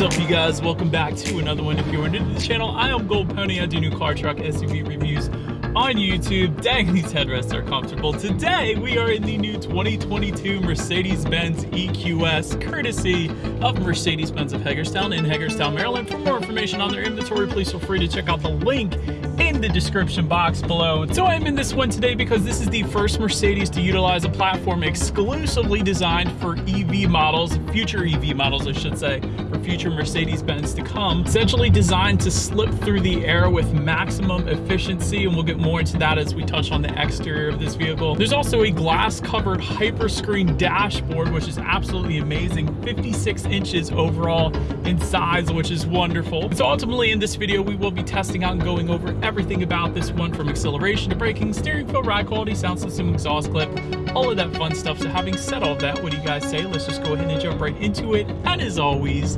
is up you guys? Welcome back to another one if you're new to the channel. I am gold pony. I do new car truck suv reviews on youtube. Dang these headrests are comfortable. Today we are in the new 2022 mercedes-benz eqs courtesy of mercedes-benz of hagerstown in hagerstown maryland. For more information on their inventory please feel free to check out the link in the description box below. So I'm in this one today because this is the first Mercedes to utilize a platform exclusively designed for EV models, future EV models I should say, for future Mercedes-Benz to come. Essentially designed to slip through the air with maximum efficiency and we'll get more into that as we touch on the exterior of this vehicle. There's also a glass covered hyperscreen dashboard which is absolutely amazing, 56 inches overall in size which is wonderful. So ultimately in this video we will be testing out and going over everything about this one from acceleration to braking, steering feel, ride quality, sound system, exhaust clip, all of that fun stuff. So having said all that, what do you guys say? Let's just go ahead and jump right into it. And as always,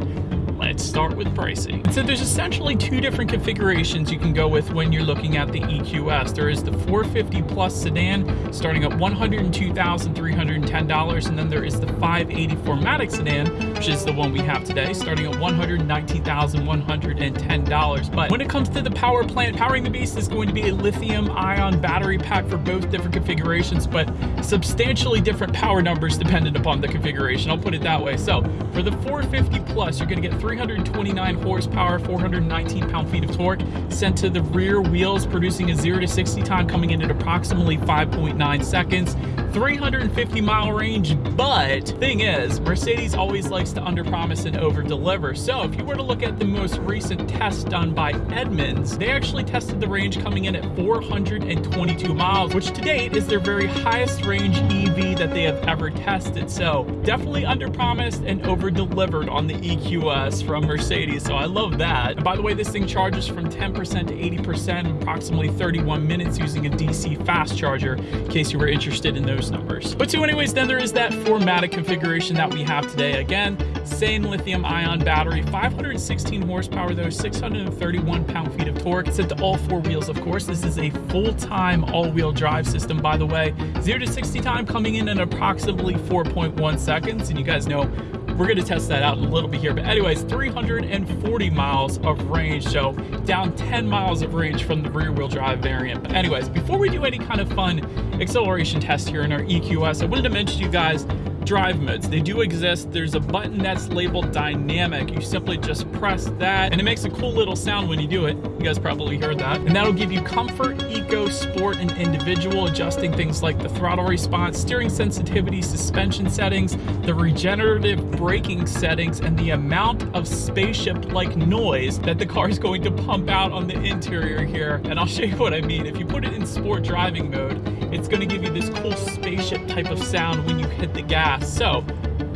Let's start with pricing. So there's essentially two different configurations you can go with when you're looking at the EQS. There is the 450 Plus sedan starting at $102,310 and then there is the 580 4MATIC sedan, which is the one we have today, starting at $119,110. But when it comes to the power plant, powering the beast is going to be a lithium ion battery pack for both different configurations, but substantially different power numbers dependent upon the configuration. I'll put it that way. So for the 450 Plus, you're going to get 329 horsepower, 419 pound-feet of torque sent to the rear wheels, producing a 0 to 60 time coming in at approximately 5.9 seconds. 350 mile range, but thing is, Mercedes always likes to underpromise and overdeliver. So if you were to look at the most recent test done by Edmunds, they actually tested the range coming in at 422 miles, which to date is their very highest range EV that they have ever tested. So definitely underpromised and overdelivered on the EQS from Mercedes. So I love that. And by the way, this thing charges from 10% to 80% in approximately 31 minutes using a DC fast charger, in case you were interested in those numbers. But so anyways, then there is that 4MATIC configuration that we have today. Again, same lithium ion battery, 516 horsepower though, 631 pound-feet of torque. Set to all four wheels, of course. This is a full-time all-wheel drive system, by the way. 0 to 60 time coming in at approximately 4.1 seconds. And you guys know we're going to test that out in a little bit here. But anyways, 340 miles of range. So down 10 miles of range from the rear wheel drive variant. But anyways, before we do any kind of fun acceleration test here in our EQS, I wanted to mention to you guys drive modes. They do exist. There's a button that's labeled dynamic. You simply just press that and it makes a cool little sound when you do it. You guys probably heard that. And that'll give you comfort, eco, sport, and individual, adjusting things like the throttle response, steering sensitivity, suspension settings, the regenerative braking settings, and the amount of spaceship-like noise that the car is going to pump out on the interior here. And I'll show you what I mean. If you put it in sport driving mode, it's going to give you this cool spaceship type of sound when you hit the gas so,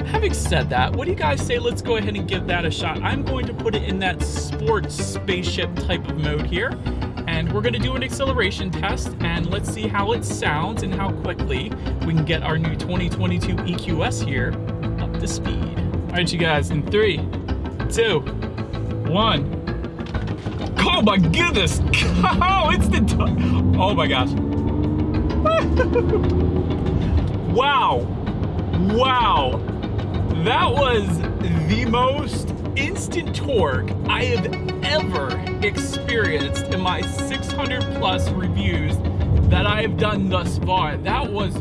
having said that, what do you guys say? Let's go ahead and give that a shot. I'm going to put it in that sports spaceship type of mode here. And we're gonna do an acceleration test and let's see how it sounds and how quickly we can get our new 2022 EQS here up to speed. All right, you guys, in three, two, one. Oh my goodness! Oh, it's the, oh my gosh. wow. Wow, that was the most instant torque I have ever experienced in my 600 plus reviews that I have done thus far. That was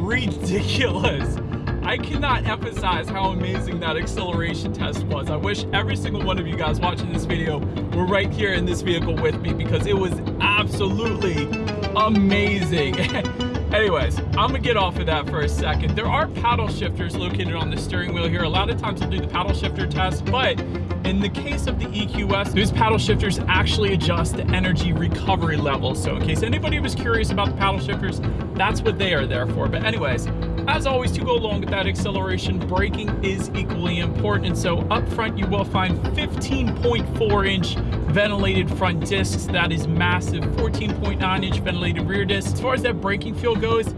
ridiculous. I cannot emphasize how amazing that acceleration test was. I wish every single one of you guys watching this video were right here in this vehicle with me because it was absolutely amazing. Anyways, I'm gonna get off of that for a second. There are paddle shifters located on the steering wheel here. A lot of times I'll do the paddle shifter test, but in the case of the EQS, those paddle shifters actually adjust the energy recovery level. So in case anybody was curious about the paddle shifters, that's what they are there for. But anyways, as always, to go along with that acceleration, braking is equally important. So up front, you will find 15.4 inch ventilated front discs. That is massive. 14.9 inch ventilated rear discs. As far as that braking feel goes,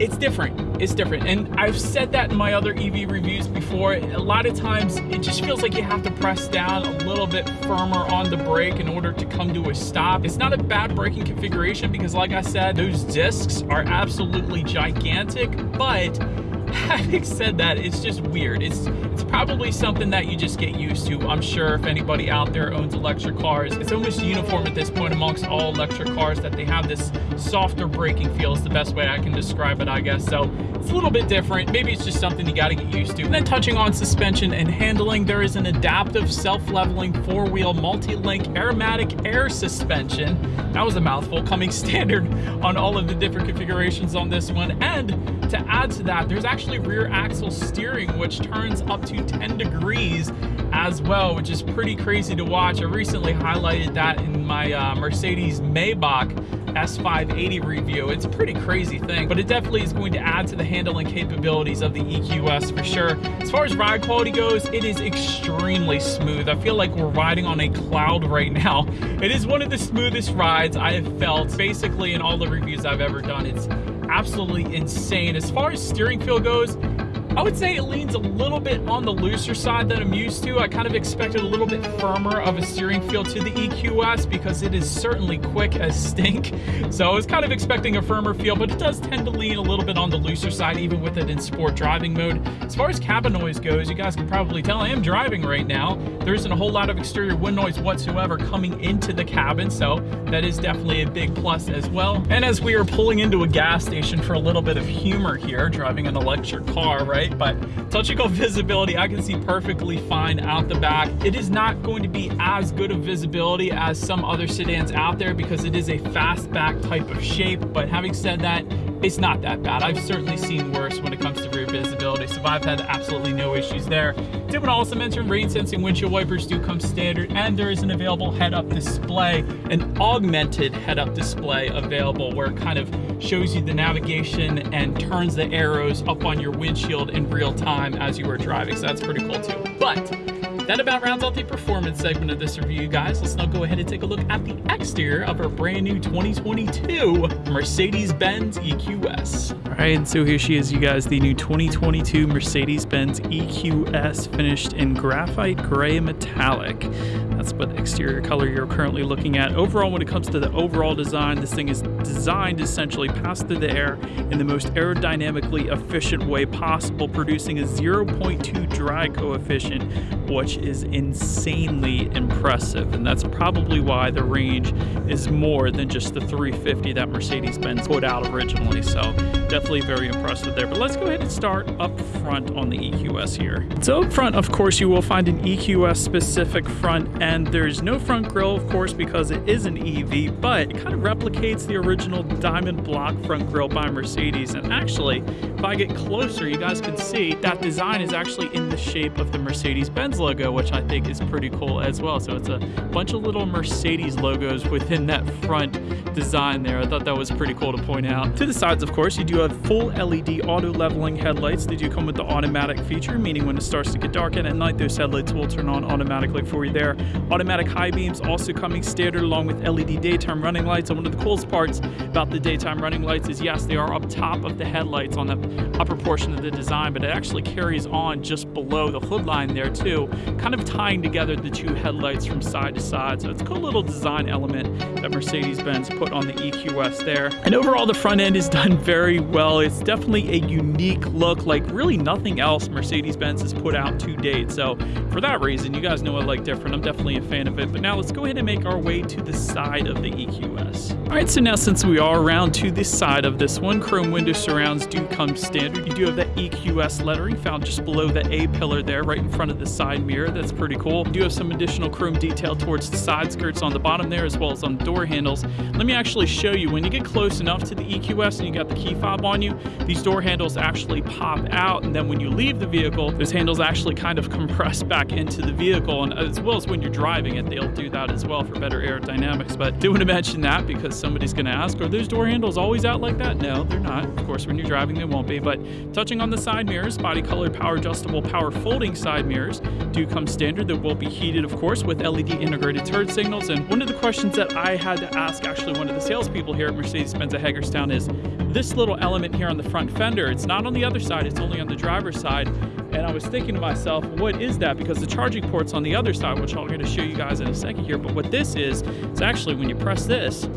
it's different. It's different. And I've said that in my other EV reviews before. A lot of times it just feels like you have to press down a little bit firmer on the brake in order to come to a stop. It's not a bad braking configuration because like I said, those discs are absolutely gigantic, but having said that, it's just weird. It's it's probably something that you just get used to. I'm sure if anybody out there owns electric cars, it's almost uniform at this point amongst all electric cars that they have this softer braking feel is the best way I can describe it, I guess. So it's a little bit different. Maybe it's just something you gotta get used to. And then touching on suspension and handling, there is an adaptive self-leveling four-wheel multi-link AIRMATIC air suspension. That was a mouthful coming standard on all of the different configurations on this one. And to add to that, there's actually rear axle steering, which turns up to 10 degrees as well, which is pretty crazy to watch. I recently highlighted that in my uh, Mercedes Maybach S580 review. It's a pretty crazy thing, but it definitely is going to add to the handling capabilities of the EQS for sure. As far as ride quality goes, it is extremely smooth. I feel like we're riding on a cloud right now. It is one of the smoothest rides I have felt basically in all the reviews I've ever done. It's absolutely insane. As far as steering feel goes, I would say it leans a little bit on the looser side that I'm used to. I kind of expected a little bit firmer of a steering feel to the EQS because it is certainly quick as stink. So I was kind of expecting a firmer feel, but it does tend to lean a little bit on the looser side, even with it in sport driving mode. As far as cabin noise goes, you guys can probably tell I am driving right now. There isn't a whole lot of exterior wind noise whatsoever coming into the cabin, so that is definitely a big plus as well. And as we are pulling into a gas station for a little bit of humor here, driving an electric car, right? Right? But touching on visibility, I can see perfectly fine out the back. It is not going to be as good of visibility as some other sedans out there because it is a fastback type of shape. But having said that, it's not that bad. I've certainly seen worse when it comes to rear visibility, so I've had absolutely no issues there. Did want to also mention rain sensing windshield wipers do come standard, and there is an available head-up display, an augmented head-up display available where kind of shows you the navigation and turns the arrows up on your windshield in real time as you are driving, so that's pretty cool too. But that about rounds out the performance segment of this review, guys. Let's now go ahead and take a look at the exterior of our brand new 2022 Mercedes-Benz EQS. All right, and so here she is, you guys, the new 2022 Mercedes-Benz EQS finished in graphite gray metallic. That's what exterior color you're currently looking at. Overall, when it comes to the overall design, this thing is designed essentially pass through the air in the most aerodynamically efficient way possible, producing a 0.2 drag coefficient, which is insanely impressive. And that's probably why the range is more than just the 350 that Mercedes-Benz put out originally. So definitely very impressive there. But let's go ahead and start up front on the EQS here. So up front, of course, you will find an EQS specific front end. And there's no front grille, of course, because it is an EV, but it kind of replicates the original diamond block front grille by Mercedes. And actually, if I get closer, you guys can see that design is actually in the shape of the Mercedes-Benz logo which I think is pretty cool as well. So it's a bunch of little Mercedes logos within that front design there. I thought that was pretty cool to point out. To the sides, of course, you do have full LED auto leveling headlights. They do come with the automatic feature, meaning when it starts to get dark and at night, those headlights will turn on automatically for you there. Automatic high beams also coming standard along with LED daytime running lights. And one of the coolest parts about the daytime running lights is yes, they are up top of the headlights on the upper portion of the design, but it actually carries on just below the hood line there too, kind of tying together the two headlights from side to side. So it's a cool little design element that Mercedes-Benz put on the EQS there. And overall, the front end is done very well. It's definitely a unique look, like really nothing else Mercedes-Benz has put out to date. So for that reason, you guys know I like different. I'm definitely a fan of it. But now let's go ahead and make our way to the side of the EQS. All right, so now since we are around to the side of this one, chrome window surrounds do come standard. You do have that EQS lettering found just below the A pillar there, right in front of the side mirror. That's pretty cool. You do have some additional chrome detail towards the side skirts on the bottom there, as well as on the door handles. Let me actually show you, when you get close enough to the EQS and you got the key fob on you, these door handles actually pop out, and then when you leave the vehicle, those handles actually kind of compress back into the vehicle, and as well as when you're driving it, they'll do that as well for better aerodynamics. But do want to mention that because somebody's going to ask, are those door handles always out like that? No, they're not. Of course, when you're driving, they won't be. But touching on the side mirrors, body colored power adjustable, power folding side mirrors do come standard that will be heated, of course, with LED integrated turn signals. And one of the questions that I had to ask actually one of the salespeople here at Mercedes-Benz at Hagerstown is this little element here on the front fender, it's not on the other side, it's only on the driver's side. And I was thinking to myself, what is that? Because the charging port's on the other side, which I'm going to show you guys in a second here. But what this is, it's actually when you press this,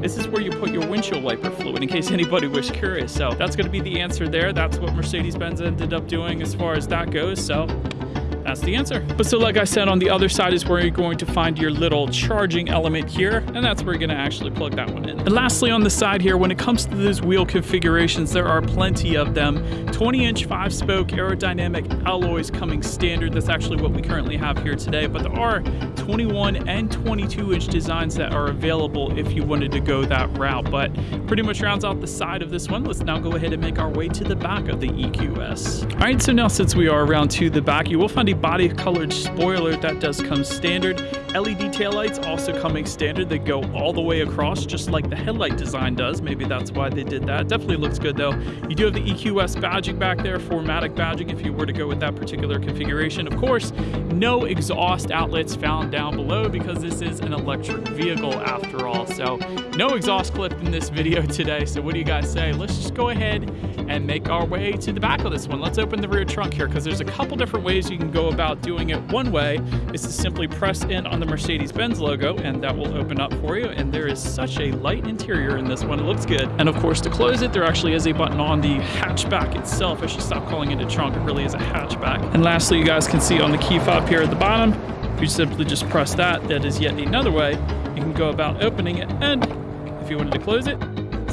this is where you put your windshield wiper fluid in case anybody was curious. So that's going to be the answer there. That's what Mercedes-Benz ended up doing as far as that goes. So that's the answer. But so like I said, on the other side is where you're going to find your little charging element here, and that's where you're gonna actually plug that one in. And lastly, on the side here, when it comes to those wheel configurations, there are plenty of them. 20 inch five spoke aerodynamic alloys coming standard. That's actually what we currently have here today, but there are 21 and 22 inch designs that are available if you wanted to go that route. But pretty much rounds out the side of this one. Let's now go ahead and make our way to the back of the EQS. All right, so now since we are around to the back, you will find a body colored spoiler that does come standard. LED taillights also coming standard. They go all the way across, just like the headlight design does. Maybe that's why they did that. Definitely looks good though. You do have the EQS badging back there, 4MATIC badging if you were to go with that particular configuration. Of course, no exhaust outlets found down below because this is an electric vehicle after all. So no exhaust clip in this video today. So what do you guys say? Let's just go ahead and make our way to the back of this one. Let's open the rear trunk here because there's a couple different ways you can go about doing it. One way is to simply press in on the Mercedes-Benz logo and that will open up for you. And there is such a light interior in this one. It looks good. And of course, to close it, there actually is a button on the hatchback itself. I should stop calling it a trunk. It really is a hatchback. And lastly, you guys can see on the key fob here at the bottom, if you simply just press that, that is yet another way you can go about opening it. And if you wanted to close it,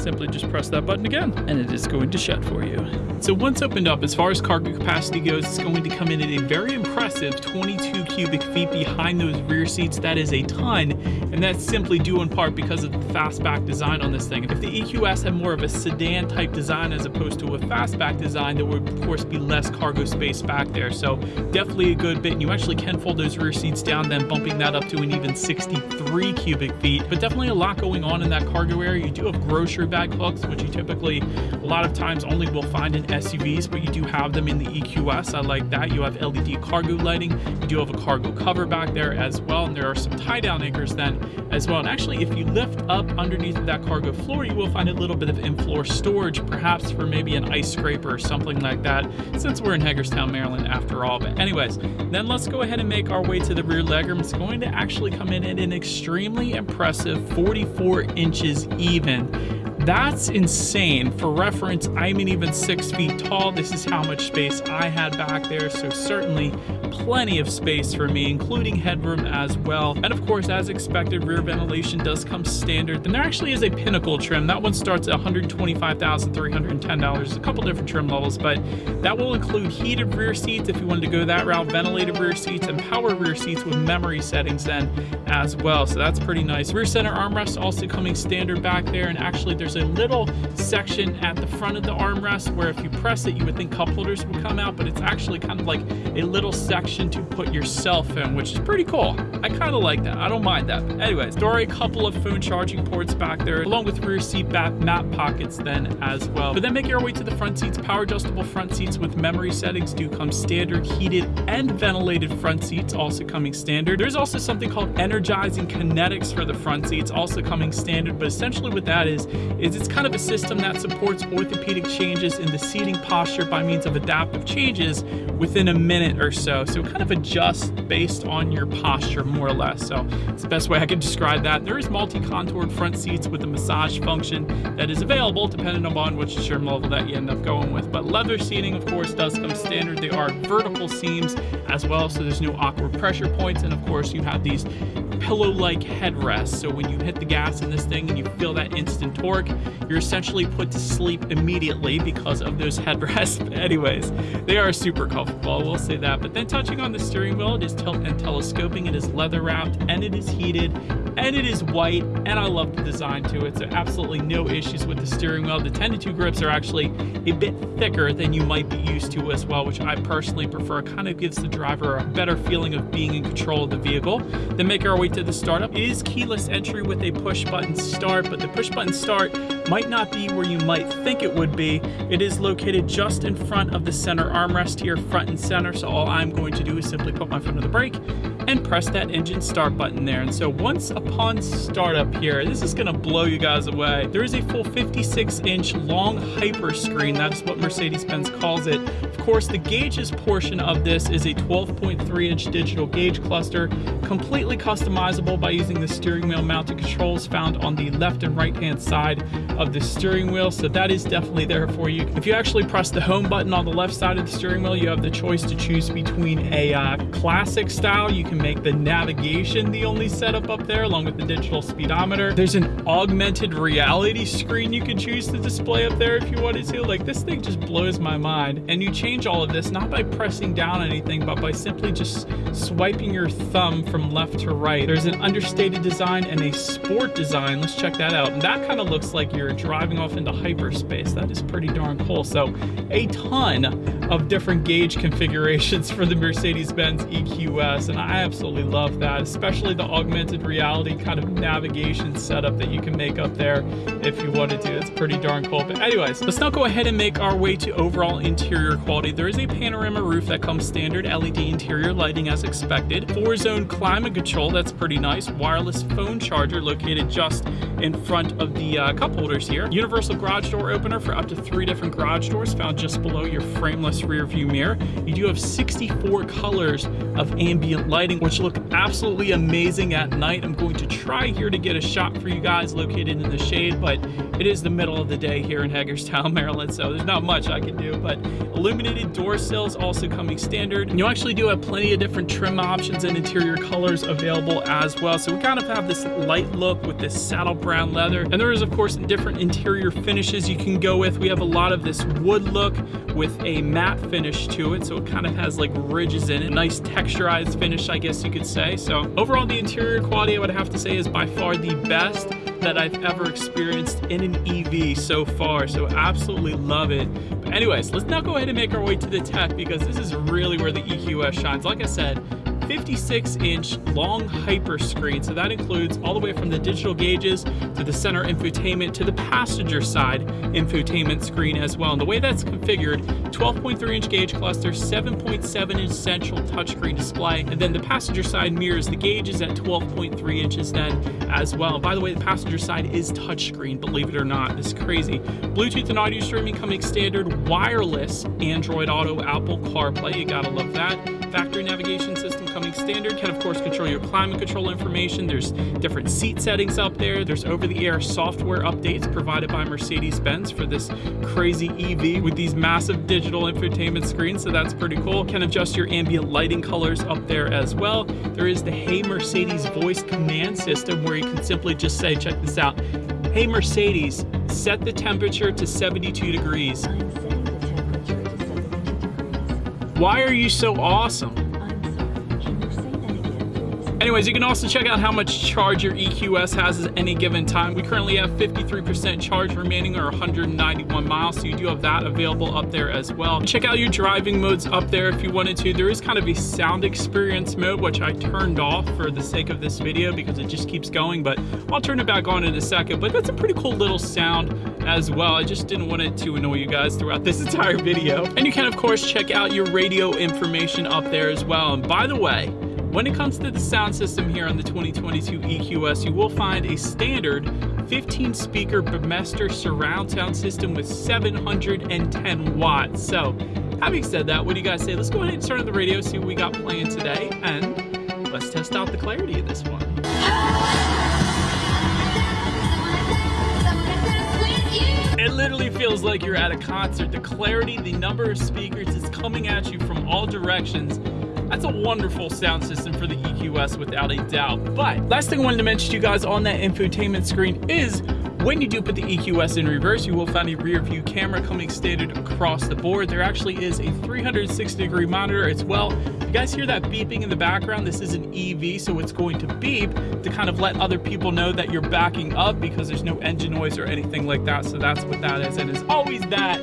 simply just press that button again and it is going to shut for you. So once opened up, as far as cargo capacity goes, it's going to come in at a very impressive 22 cubic feet behind those rear seats. That is a ton, and that's simply due in part because of the fastback design on this thing. If the EQS had more of a sedan type design as opposed to a fastback design, there would of course be less cargo space back there. So definitely a good bit. And you actually can fold those rear seats down, then bumping that up to an even 63 cubic feet. But definitely a lot going on in that cargo area. You do have grocery bag hooks, which you typically a lot of times only will find in SUVs, but you do have them in the EQS. I like that. You have LED cargo lighting. You do have a cargo cover back there as well. And there are some tie down anchors then as well. And actually, if you lift up underneath that cargo floor, you will find a little bit of in-floor storage, perhaps for maybe an ice scraper or something like that, since we're in Hagerstown, Maryland after all. But anyways, then let's go ahead and make our way to the rear legroom. It's going to actually come in at an extremely impressive 44 inches even. That's insane. For reference, I'm an even six feet tall. This is how much space I had back there, so certainly plenty of space for me, including headroom as well. And of course, as expected, rear ventilation does come standard. Then there actually is a pinnacle trim. That one starts at $125,310. A couple different trim levels, but that will include heated rear seats if you wanted to go that route, ventilated rear seats, and power rear seats with memory settings then as well. So that's pretty nice. Rear center armrest also coming standard back there, and actually there's a little section at the front of the armrest where if you press it, you would think cup holders would come out, but it's actually kind of like a little section to put yourself in, which is pretty cool. I kind of like that. I don't mind that. But anyways, there are a couple of phone charging ports back there, along with rear seat back map pockets then as well. But then make your way to the front seats. Power adjustable front seats with memory settings do come standard, heated and ventilated front seats also coming standard. There's also something called energizing kinetics for the front seats also coming standard, but essentially what that is, is it's kind of a system that supports orthopedic changes in the seating posture by means of adaptive changes within a minute or so. So kind of adjust based on your posture more or less. So it's the best way I can describe that. There is multi-contoured front seats with a massage function that is available depending upon which trim level that you end up going with. But leather seating, of course, does come standard. They are vertical seams as well, so there's no awkward pressure points. And of course, you have these pillow-like headrests. So when you hit the gas in this thing and you feel that instant torque, you're essentially put to sleep immediately because of those headrests. anyways, they are super comfortable, I will say that. But then touching on the steering wheel, it is tilt and telescoping, it is leather wrapped, and it is heated, and it is white, and I love the design to it. So absolutely no issues with the steering wheel. The 10 to 2 grips are actually a bit thicker than you might be used to as well, which I personally prefer. It kind of gives the driver a better feeling of being in control of the vehicle. Then make our way to the startup. is keyless entry with a push button start, but the push button start might not be where you might think it would be. It is located just in front of the center armrest here, front and center. So all I'm going to do is simply put my foot on the brake and press that engine start button there. And so once upon startup here, this is gonna blow you guys away. There is a full 56 inch long hyper screen. That's what Mercedes-Benz calls it. Course, the gauges portion of this is a 12.3 inch digital gauge cluster, completely customizable by using the steering wheel mounted controls found on the left and right hand side of the steering wheel. So that is definitely there for you. If you actually press the home button on the left side of the steering wheel, you have the choice to choose between a uh, classic style. You can make the navigation the only setup up there along with the digital speedometer. There's an augmented reality screen you can choose to display up there if you wanted to. Like this thing just blows my mind. And you change all of this not by pressing down anything, but by simply just swiping your thumb from left to right. There's an understated design and a sport design. Let's check that out. And that kind of looks like you're driving off into hyperspace. That is pretty darn cool. So a ton of different gauge configurations for the Mercedes-Benz EQS. And I absolutely love that, especially the augmented reality kind of navigation setup that you can make up there if you wanted to. Do. It's pretty darn cool. But anyways, let's now go ahead and make our way to overall interior quality. There is a panorama roof that comes standard LED interior lighting as expected. Four zone climate control, that's pretty nice. Wireless phone charger located just in front of the uh, cup holders here. Universal garage door opener for up to three different garage doors found just below your frameless rear view mirror. You do have 64 colors of ambient lighting, which look absolutely amazing at night. I'm going to try here to get a shot for you guys located in the shade, but it is the middle of the day here in Hagerstown, Maryland, so there's not much I can do, but illuminated door sills also coming standard. And you actually do have plenty of different trim options and interior colors available as well. So we kind of have this light look with this saddle brown leather. And there is of course different interior finishes you can go with. We have a lot of this wood look with a matte finish to it. So it kind of has like ridges in it. Nice texturized finish, I guess you could say. So overall, the interior quality I would have to say is by far the best that I've ever experienced in an EV so far. So absolutely love it. Anyways, let's now go ahead and make our way to the tech because this is really where the EQS shines. Like I said, 56 inch long hyper screen. So that includes all the way from the digital gauges to the center infotainment to the passenger side infotainment screen as well. And the way that's configured, 12.3 inch gauge cluster, 7.7 inch central touchscreen display, and then the passenger side mirrors the gauges at 12.3 inches then as well. And by the way, the passenger side is touchscreen, believe it or not. This is crazy. Bluetooth and audio streaming coming standard, wireless Android Auto, Apple CarPlay, you gotta love that. Factory navigation system coming standard can of course control your climate control information. There's different seat settings up there. There's over-the-air software updates provided by Mercedes-Benz for this crazy EV with these massive digital infotainment screens. So that's pretty cool. Can adjust your ambient lighting colors up there as well. There is the Hey Mercedes voice command system where you can simply just say, check this out. Hey Mercedes, set the temperature to 72 degrees. Why are you so awesome? Anyways, you can also check out how much charge your EQS has at any given time. We currently have 53% charge remaining or 191 miles, so you do have that available up there as well. Check out your driving modes up there if you wanted to. There is kind of a sound experience mode, which I turned off for the sake of this video because it just keeps going, but I'll turn it back on in a second. But that's a pretty cool little sound as well. I just didn't want it to annoy you guys throughout this entire video. And you can of course check out your radio information up there as well. And by the way, when it comes to the sound system here on the 2022 EQS, you will find a standard 15 speaker Burmester surround sound system with 710 watts. So having said that, what do you guys say? Let's go ahead and turn on the radio, see what we got playing today, and let's test out the clarity of this one. Literally feels like you're at a concert. The clarity, the number of speakers is coming at you from all directions. That's a wonderful sound system for the EQS without a doubt. But last thing I wanted to mention to you guys on that infotainment screen is when you do put the EQS in reverse, you will find a rear view camera coming standard across the board. There actually is a 360 degree monitor as well. You guys hear that beeping in the background? This is an EV, so it's going to beep to kind of let other people know that you're backing up because there's no engine noise or anything like that. So that's what that is. And as always, that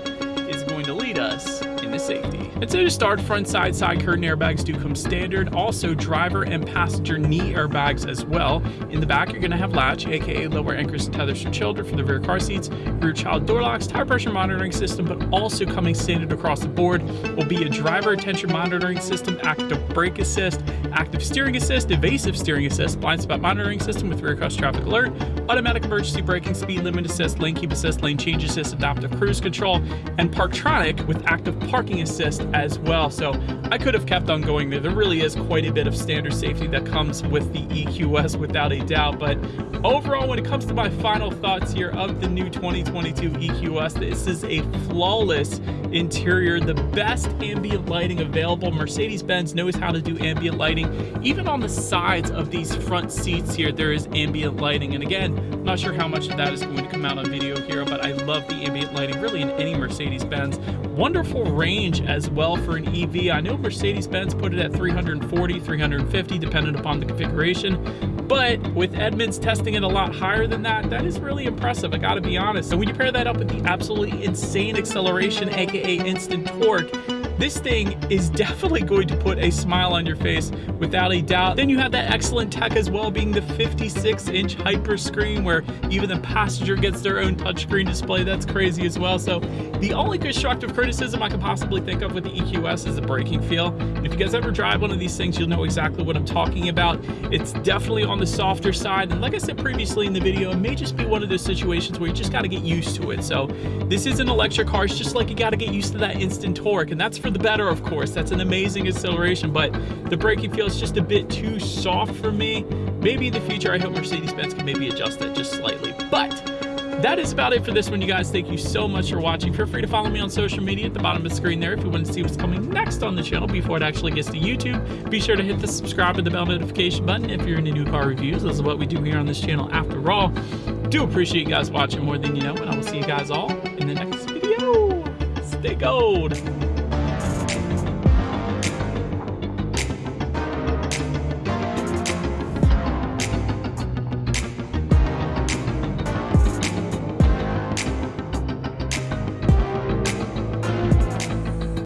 is going to lead us into safety. So to start, front side side curtain airbags do come standard. Also driver and passenger knee airbags as well. In the back, you're gonna have latch, aka lower anchors and tethers for children for the rear car seats, rear child door locks, tire pressure monitoring system, but also coming standard across the board will be a driver attention monitoring system, active brake assist, active steering assist, evasive steering assist, blind spot monitoring system with rear cross traffic alert, automatic emergency braking, speed limit assist, lane keep assist, lane change assist, adaptive cruise control, and Parktronic with active parking assist as well. So I could have kept on going there. There really is quite a bit of standard safety that comes with the EQS without a doubt. But overall, when it comes to my final thoughts here of the new 2022 EQS, this is a flawless interior, the best ambient lighting available. Mercedes-Benz knows how to do ambient lighting. Even on the sides of these front seats here, there is ambient lighting. And again, I'm not sure how much of that is going to come out on video here, but I love the ambient lighting really in any Mercedes-Benz. Wonderful range as well for an EV. I know Mercedes-Benz put it at 340, 350, depending upon the configuration. But with Edmunds testing it a lot higher than that, that is really impressive, I gotta be honest. So when you pair that up with the absolutely insane acceleration, aka instant torque, this thing is definitely going to put a smile on your face without a doubt. Then you have that excellent tech as well, being the 56 inch hyper screen where even the passenger gets their own touchscreen display. That's crazy as well. So the only constructive criticism I could possibly think of with the EQS is the braking feel. And if you guys ever drive one of these things, you'll know exactly what I'm talking about. It's definitely on the softer side. And like I said previously in the video, it may just be one of those situations where you just got to get used to it. So this is an electric car. It's just like you got to get used to that instant torque. And that's for the better, of course. That's an amazing acceleration, but the braking feels just a bit too soft for me. Maybe in the future, I hope Mercedes-Benz can maybe adjust that just slightly. But that is about it for this one, you guys. Thank you so much for watching. Feel free to follow me on social media at the bottom of the screen there if you want to see what's coming next on the channel before it actually gets to YouTube. Be sure to hit the subscribe and the bell notification button if you're into new car reviews. This is what we do here on this channel after all. Do appreciate you guys watching more than you know, and I will see you guys all in the next video. Stay gold.